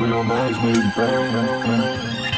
real nice, maybe bang.